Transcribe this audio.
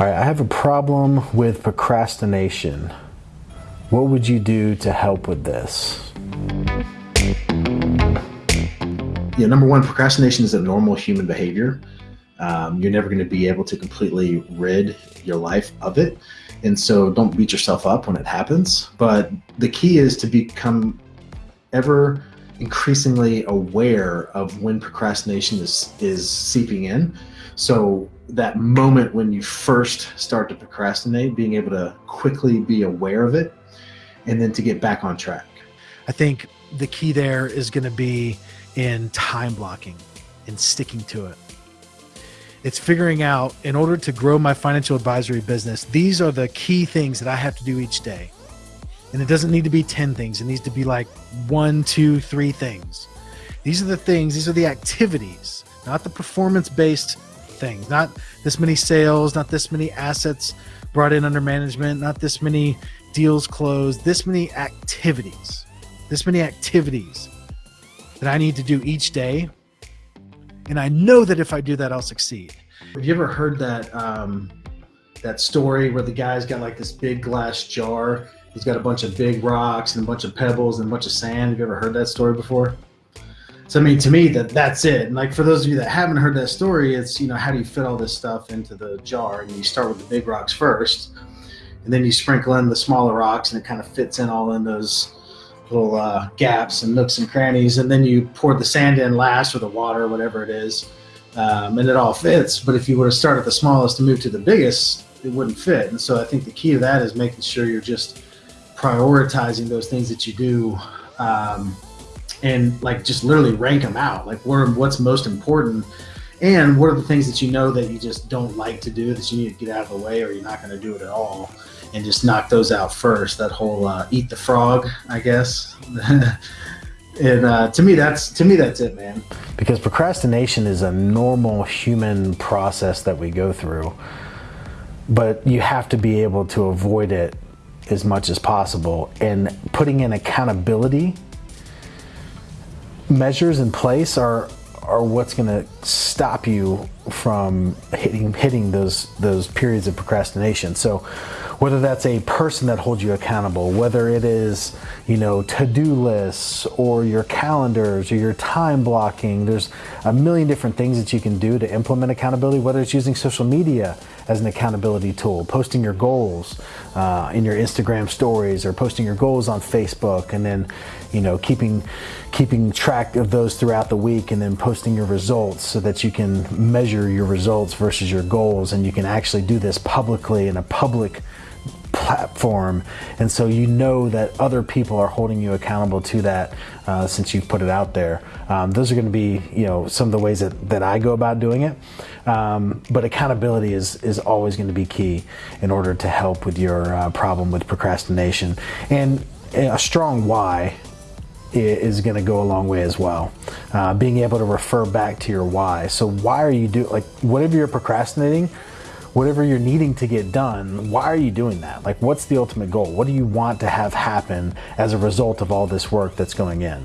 All right, I have a problem with procrastination. What would you do to help with this? Yeah, number one, procrastination is a normal human behavior. Um, you're never going to be able to completely rid your life of it. And so don't beat yourself up when it happens. But the key is to become ever increasingly aware of when procrastination is, is seeping in. So that moment when you first start to procrastinate, being able to quickly be aware of it and then to get back on track. I think the key there is going to be in time blocking and sticking to it. It's figuring out in order to grow my financial advisory business, these are the key things that I have to do each day. And it doesn't need to be 10 things, it needs to be like one, two, three things. These are the things, these are the activities, not the performance based things, not this many sales, not this many assets brought in under management, not this many deals closed, this many activities, this many activities that I need to do each day. And I know that if I do that, I'll succeed. Have you ever heard that um, that story where the guy's got like this big glass jar? He's got a bunch of big rocks and a bunch of pebbles and a bunch of sand. Have you ever heard that story before? So I mean, to me, that that's it. And like for those of you that haven't heard that story, it's you know how do you fit all this stuff into the jar? And you start with the big rocks first, and then you sprinkle in the smaller rocks, and it kind of fits in all in those little uh, gaps and nooks and crannies, and then you pour the sand in last or the water, whatever it is, um, and it all fits. But if you were to start at the smallest and move to the biggest, it wouldn't fit. And so I think the key to that is making sure you're just prioritizing those things that you do, um, and like just literally rank them out. Like what what's most important. And what are the things that you know that you just don't like to do that you need to get out of the way or you're not going to do it at all? and just knock those out first. That whole uh, eat the frog, I guess. and uh, to me, that's to me that's it, man. Because procrastination is a normal human process that we go through, but you have to be able to avoid it as much as possible. And putting in accountability measures in place are are what's going to stop you from hitting hitting those those periods of procrastination. So whether that's a person that holds you accountable, whether it is, you know, to-do lists or your calendars or your time blocking, there's a million different things that you can do to implement accountability, whether it's using social media as an accountability tool, posting your goals uh, in your Instagram stories or posting your goals on Facebook and then, you know, keeping, keeping track of those throughout the week and then posting your results so that you can measure your results versus your goals and you can actually do this publicly in a public platform and so you know that other people are holding you accountable to that uh, since you've put it out there um, those are going to be you know some of the ways that, that I go about doing it um, but accountability is is always going to be key in order to help with your uh, problem with procrastination and a strong why is going to go a long way as well. Uh, being able to refer back to your why. So why are you doing like whatever you're procrastinating? Whatever you're needing to get done, why are you doing that? Like, what's the ultimate goal? What do you want to have happen as a result of all this work that's going in?